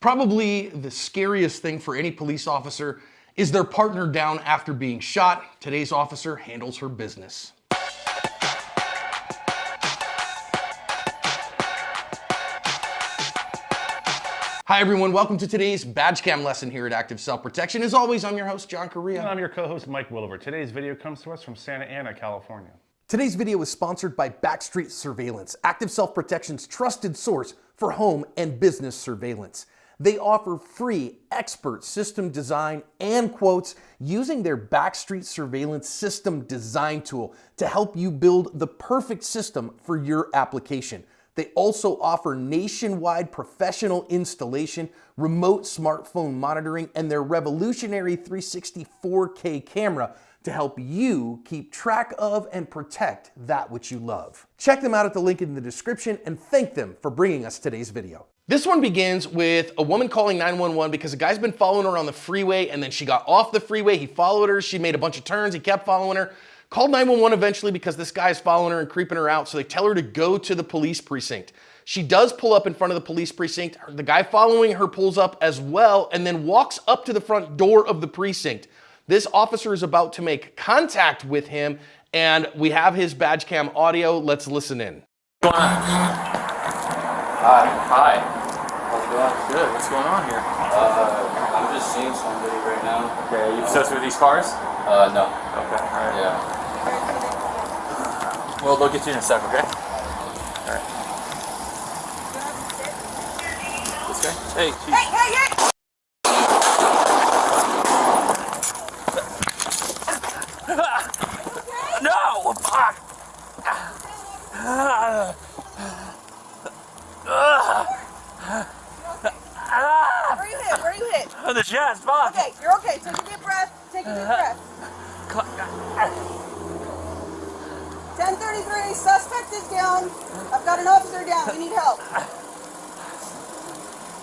Probably the scariest thing for any police officer is their partner down after being shot. Today's officer handles her business. Hi everyone, welcome to today's badge cam lesson here at Active Self Protection. As always, I'm your host, John Correia. And I'm your co-host, Mike Williver. Today's video comes to us from Santa Ana, California. Today's video is sponsored by Backstreet Surveillance, Active Self Protection's trusted source for home and business surveillance. They offer free expert system design and quotes using their Backstreet Surveillance System Design Tool to help you build the perfect system for your application. They also offer nationwide professional installation, remote smartphone monitoring, and their revolutionary 360 4K camera to help you keep track of and protect that which you love. Check them out at the link in the description and thank them for bringing us today's video. This one begins with a woman calling 911 because a guy's been following her on the freeway and then she got off the freeway. He followed her. She made a bunch of turns. He kept following her. Called 911 eventually because this guy's following her and creeping her out. So they tell her to go to the police precinct. She does pull up in front of the police precinct. The guy following her pulls up as well and then walks up to the front door of the precinct. This officer is about to make contact with him and we have his badge cam audio. Let's listen in. Hi. Hi. How's it going? Good. What's going on here? Uh, I'm just seeing somebody right now. Okay. Are you associated with these cars? Uh, no. Okay. All right. Yeah. Well, they'll get you in a sec. Okay. All right. This guy. Hey. Chief. Hey, hey, hey! No! Fuck! Where are you hit? Where are you hit? On the chest. Fuck! Okay, you're okay. Take a deep breath. Take a deep uh-huh. breath. 1033, suspect is down. I've got an officer down. We need help.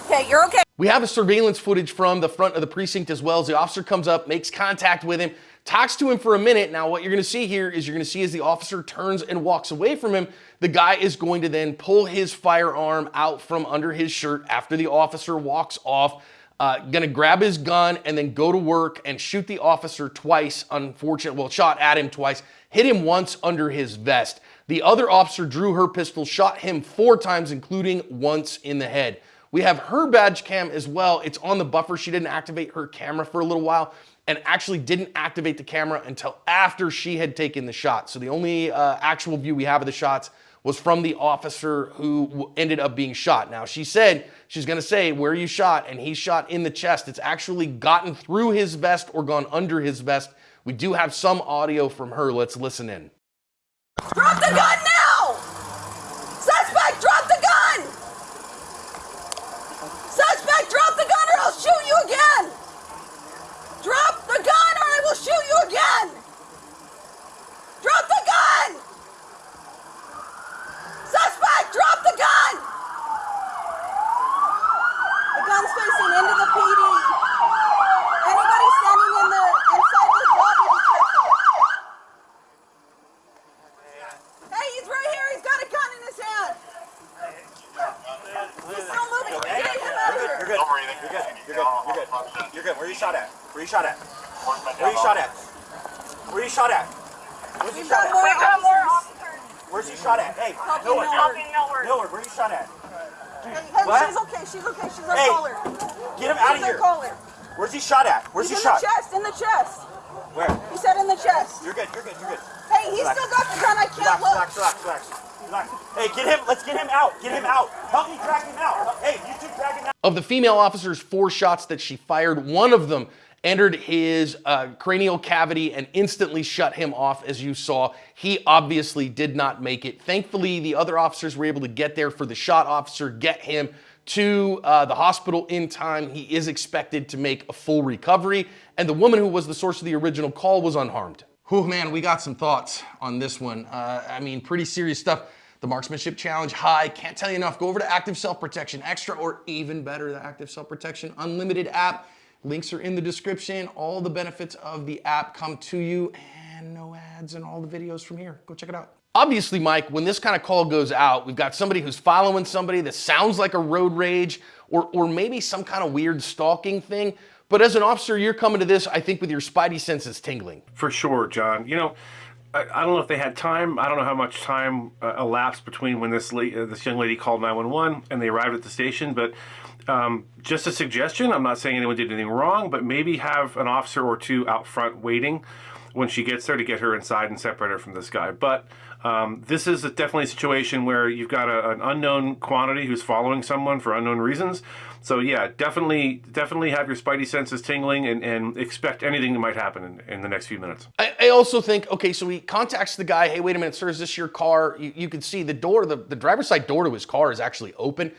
Okay, you're okay. We have a surveillance footage from the front of the precinct as well as the officer comes up, makes contact with him, talks to him for a minute. Now, what you're gonna see here is you're gonna see as the officer turns and walks away from him, the guy is going to then pull his firearm out from under his shirt after the officer walks off, uh, gonna grab his gun and then go to work and shoot the officer twice, unfortunately, well, shot at him twice, hit him once under his vest. The other officer drew her pistol, shot him four times, including once in the head. We have her badge cam as well. It's on the buffer. She didn't activate her camera for a little while and actually didn't activate the camera until after she had taken the shot. So the only uh, actual view we have of the shots was from the officer who ended up being shot. Now she said, she's gonna say where you shot and he shot in the chest. It's actually gotten through his vest or gone under his vest. We do have some audio from her. Let's listen in. Drop the gun now! Suspect, drop the gun! Suspect, drop the gun or I'll shoot you again! Drop the gun or I will shoot you again! Drop the gun! Suspect, drop the gun! The gun's facing into the PD. Anybody standing in the inside this lobby, be careful. Hey, he's right here. He's got a gun in his hand. He's still moving. Get him out of here. You're good. You're good. You're good. You're good. You're good. Where you shot at? Where you shot at? Where you shot at? Where you shot at? Where's you We've shot got more at? officers. Where's you shot at? Hey, Help Millward. me, Millward. Millward, where you shot at? Hey, hey, What? she's okay. She's okay. She's our Hey, caller. Get him out of here. caller. Where's he shot at? Where's He's he in shot? the chest. In the chest. Where? He said in the chest. You're good. You're good. You're good. Hey, he's Relax. still got the gun. I can't Relax, look. relax, relax, relax, relax. Hey, get him. Let's get him out. Get him out. Help me drag him out. Hey, you two drag him out. Of the female officer's four shots that she fired, one of them entered his uh, cranial cavity and instantly shut him off, as you saw. He obviously did not make it. Thankfully, the other officers were able to get there for the shot officer, get him to uh, the hospital in time. He is expected to make a full recovery, and the woman who was the source of the original call was unharmed. Whew, man, we got some thoughts on this one. Uh, I mean, pretty serious stuff. The marksmanship challenge high, can't tell you enough. Go over to Active Self Protection Extra or even better, the Active Self Protection Unlimited app. Links are in the description. All the benefits of the app come to you and no ads and all the videos from here. Go check it out. obviously, Mike, when this kind of call goes out, we've got somebody who's following somebody that sounds like a road rage or, or maybe some kind of weird stalking thing. But as an officer, you're coming to this, I think, with your spidey senses tingling. For sure, John. You know, I, don't know if they had time. I don't know how much time uh, elapsed between when this uh, this young lady called 911 and they arrived at the station. But um, just a suggestion. I'm not saying anyone did anything wrong, but maybe have an officer or two out front waiting when she gets there to get her inside and separate her from this guy. But um, this is a definitely a situation where you've got a, an unknown quantity who's following someone for unknown reasons. So yeah, definitely, definitely have your spidey senses tingling and, and expect anything that might happen in, in the next few minutes. I, I, also think, okay, so he contacts the guy, hey, wait a minute, sir, is this your car? You, you can see the door, the, the driver's side door to his car is actually open.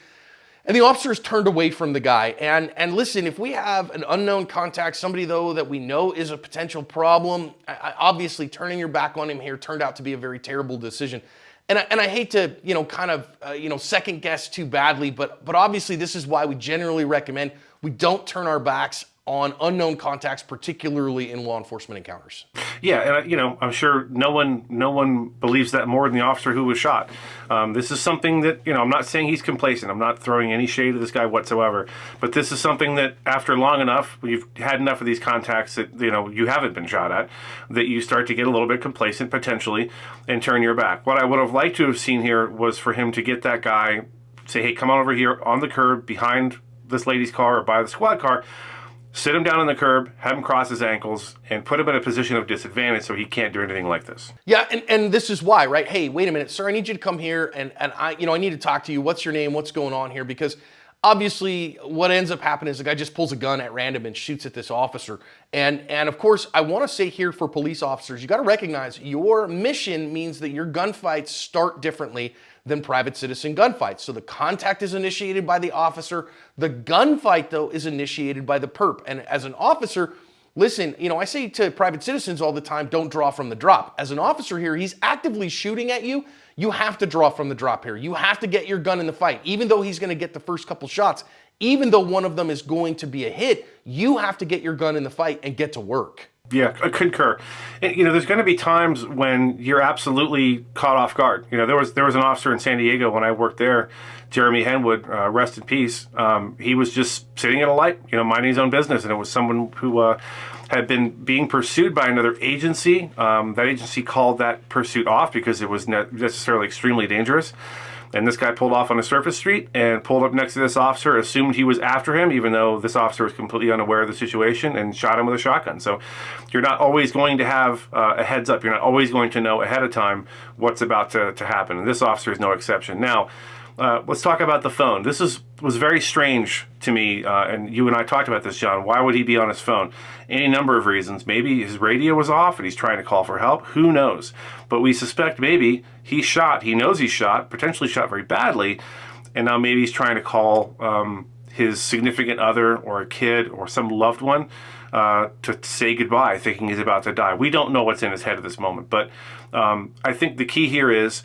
And the officers turned away from the guy. And, and listen, if we have an unknown contact, somebody though that we know is a potential problem, I, obviously turning your back on him here turned out to be a very terrible decision. And I, and I hate to, you know, kind of, uh, you know, second guess too badly, but, but obviously this is why we generally recommend we don't turn our backs on unknown contacts, particularly in law enforcement encounters. Yeah, and you know, I'm sure no one no one believes that more than the officer who was shot. Um, this is something that you know. I'm not saying he's complacent. I'm not throwing any shade at this guy whatsoever. But this is something that after long enough, you've had enough of these contacts that you know you haven't been shot at, that you start to get a little bit complacent potentially, and turn your back. What I would have liked to have seen here was for him to get that guy, say, hey, come on over here on the curb behind this lady's car or by the squad car sit him down on the curb, have him cross his ankles, and put him in a position of disadvantage so he can't do anything like this. Yeah, and, and this is why, right? Hey, wait a minute, sir, I need you to come here and, and I, you know, I need to talk to you. What's your name? What's going on here? Because obviously what ends up happening is the guy just pulls a gun at random and shoots at this officer. And, and of course, I want to say here for police officers, you got to recognize your mission means that your gunfights start differently than private citizen gunfights. So the contact is initiated by the officer. The gunfight, though, is initiated by the perp. And as an officer, listen, you know, I say to private citizens all the time, don't draw from the drop. As an officer here, he's actively shooting at you. You have to draw from the drop here. You have to get your gun in the fight. Even though he's going to get the first couple shots, even though one of them is going to be a hit, you have to get your gun in the fight and get to work. Yeah, I concur. And, you know, there's going to be times when you're absolutely caught off guard. You know, there was there was an officer in San Diego when I worked there, Jeremy Henwood, uh, rest in peace. Um, he was just sitting at a light, you know, minding his own business, and it was someone who uh, had been being pursued by another agency. Um, that agency called that pursuit off because it was ne necessarily extremely dangerous. And this guy pulled off on a surface street and pulled up next to this officer, assumed he was after him, even though this officer was completely unaware of the situation, and shot him with a shotgun. So you're not always going to have uh, a heads up. You're not always going to know ahead of time what's about to, to happen. And this officer is no exception. Now, uh, let's talk about the phone. This is was very strange to me, uh, and you and I talked about this, John. Why would he be on his phone? Any number of reasons. Maybe his radio was off and he's trying to call for help. Who knows? But we suspect maybe he shot. He knows he's shot, potentially shot very badly, and now maybe he's trying to call um, his significant other or a kid or some loved one uh, to say goodbye, thinking he's about to die. We don't know what's in his head at this moment, but um, I think the key here is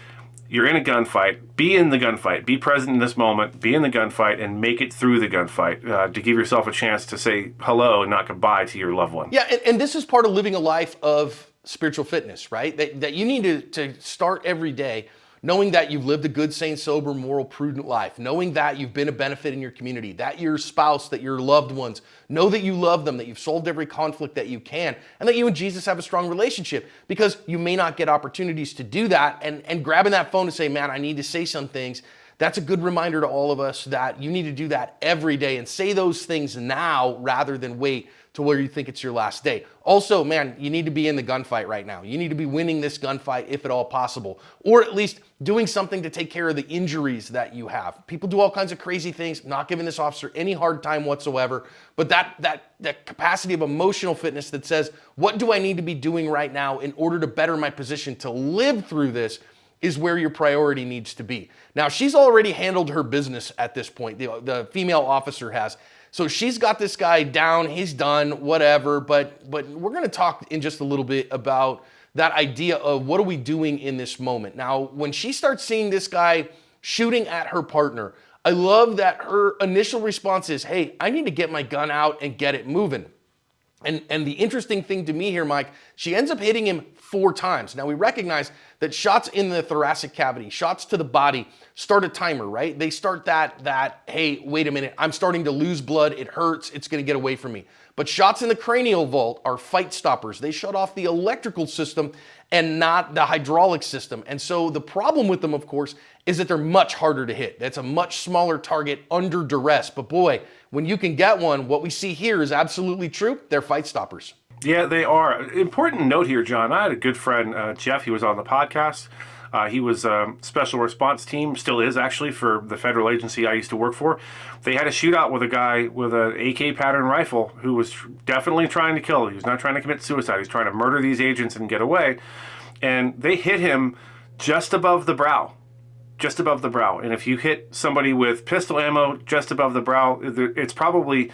you're in a gunfight, be in the gunfight, be present in this moment, be in the gunfight, and make it through the gunfight uh, to give yourself a chance to say hello and not goodbye to your loved one. Yeah, and, and this is part of living a life of spiritual fitness, right? That, that you need to, to start every day knowing that you've lived a good, sane, sober, moral, prudent life, knowing that you've been a benefit in your community, that your spouse, that your loved ones. Know that you love them, that you've solved every conflict that you can, and that you and Jesus have a strong relationship. Because you may not get opportunities to do that. And, and grabbing that phone to say, man, I need to say some things that's a good reminder to all of us that you need to do that every day and say those things now rather than wait to where you think it's your last day. Also, man, you need to be in the gunfight right now. You need to be winning this gunfight if at all possible, or at least doing something to take care of the injuries that you have. People do all kinds of crazy things, not giving this officer any hard time whatsoever, but that, that, that capacity of emotional fitness that says, what do I need to be doing right now in order to better my position to live through this is where your priority needs to be. Now, she's already handled her business at this point. The, the female officer has. So she's got this guy down, he's done, whatever. But, but we're going to talk in just a little bit about that idea of what are we doing in this moment. Now, when she starts seeing this guy shooting at her partner, I love that her initial response is, hey, I need to get my gun out and get it moving. And, and the interesting thing to me here, Mike, she ends up hitting him four times. Now we recognize that shots in the thoracic cavity, shots to the body, start a timer, right? They start that, that, hey, wait a minute, I'm starting to lose blood, it hurts, it's gonna get away from me. But shots in the cranial vault are fight stoppers. They shut off the electrical system and not the hydraulic system. And so the problem with them, of course, is that they're much harder to hit. That's a much smaller target under duress. But boy, when you can get one, what we see here is absolutely true. They're fight stoppers. Yeah, they are. Important note here, John. I had a good friend, uh, Jeff. He was on the podcast. Uh, he was a special response team, still is actually for the federal agency I used to work for. They had a shootout with a guy with an AK pattern rifle who was definitely trying to kill. He was not trying to commit suicide. He was trying to murder these agents and get away. And they hit him just above the brow just above the brow. And if you hit somebody with pistol ammo just above the brow, it's probably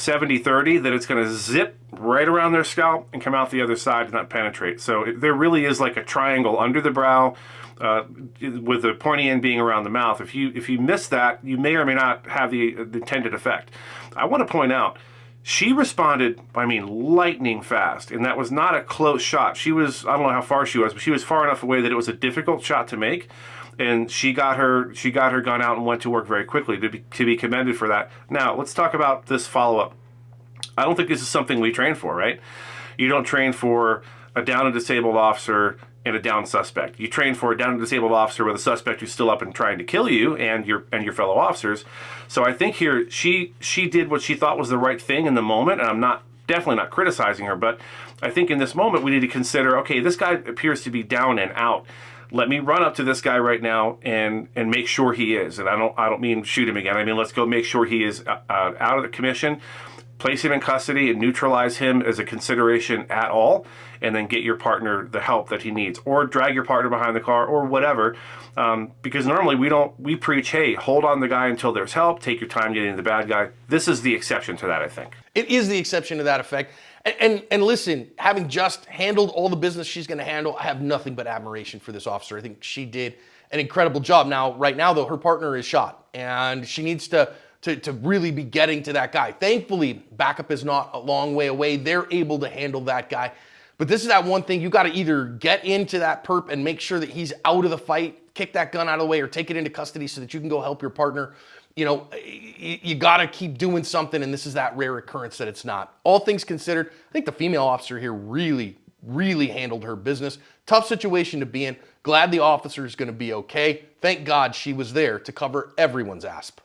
70 30 that it's going to zip right around their scalp and come out the other side and not penetrate. So it, there really is like a triangle under the brow. Uh, with the pointy end being around the mouth. If you if you miss that, you may or may not have the, the intended effect. I want to point out she responded, I mean, lightning fast, and that was not a close shot. She was, I don't know how far she was, but she was far enough away that it was a difficult shot to make and she got her she got her gun out and went to work very quickly to be, to be commended for that. Now let's talk about this follow up. I don't think this is something we train for, right? You don't train for a down and disabled officer and a down suspect. You train for a down and disabled officer with a suspect who's still up and trying to kill you and your and your fellow officers. So I think here she she did what she thought was the right thing in the moment, and I'm not definitely not criticizing her, but I think in this moment we need to consider okay, this guy appears to be down and out let me run up to this guy right now and and make sure he is. And I don't I don't mean shoot him again. I mean let's go make sure he is uh, uh, out of the commission, place him in custody and neutralize him as a consideration at all, and then get your partner the help that he needs, or drag your partner behind the car or whatever. Um, because normally we don't we preach hey hold on the guy until there's help take your time getting the bad guy this is the exception to that i think it is the exception to that effect and, and, and, listen, having just handled all the business she's going to handle, I have nothing but admiration for this officer. I think she did an incredible job. Now, right now, though, her partner is shot, and she needs to, to, to really be getting to that guy. Thankfully, backup is not a long way away. They're able to handle that guy. But this is that one thing you got to either get into that perp and make sure that he's out of the fight, kick that gun out of the way, or take it into custody so that you can go help your partner you know, you, got to keep doing something, and this is that rare occurrence that it's not. All things considered, I think the female officer here really, really handled her business. Tough situation to be in. Glad the officer is going to be okay. Thank God she was there to cover everyone's asp.